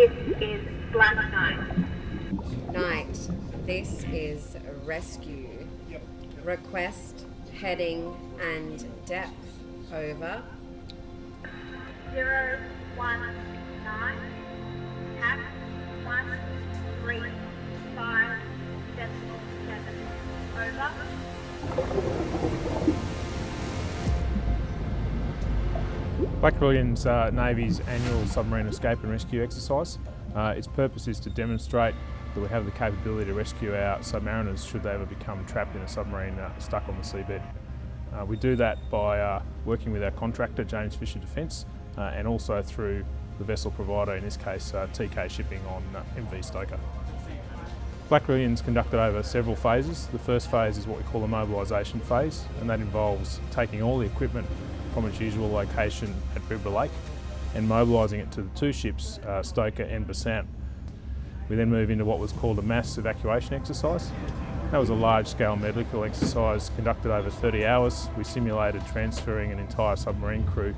is Black Knight. Night, this is rescue. Request, heading, and depth. Over. Zero one nine. Tap one three five decimal seven. Over. Black Carillon's uh, Navy's annual submarine escape and rescue exercise. Uh, its purpose is to demonstrate that we have the capability to rescue our submariners should they ever become trapped in a submarine uh, stuck on the seabed. Uh, we do that by uh, working with our contractor, James Fisher Defence, uh, and also through the vessel provider, in this case Teekay Shipping on MV Stoker. Black Carillon's conducted over several phases. The first phase is what we call the mobilisation phase, and that involves taking all the equipment from its usual location at Bibra Lake and mobilising it to the two ships, uh, Stoker and Besant. We then move into what was called a mass evacuation exercise. That was a large-scale medical exercise conducted over 30 hours. We simulated transferring an entire submarine crew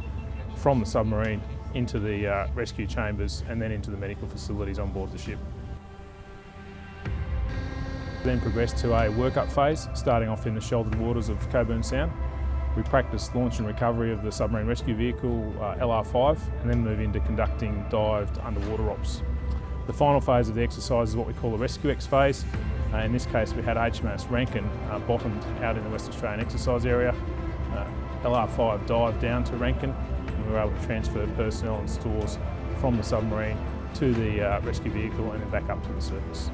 from the submarine into the uh, rescue chambers and then into the medical facilities on board the ship. Then progressed to a workup phase, starting off in the sheltered waters of Cockburn Sound. We practice launch and recovery of the submarine rescue vehicle uh, LR5 and then move into conducting dived underwater ops. The final phase of the exercise is what we call the Rescue X phase. Uh, in this case we had HMAS Rankin uh, bottomed out in the West Australian exercise area. Uh, LR5 dived down to Rankin and we were able to transfer personnel and stores from the submarine to the uh, rescue vehicle and then back up to the surface.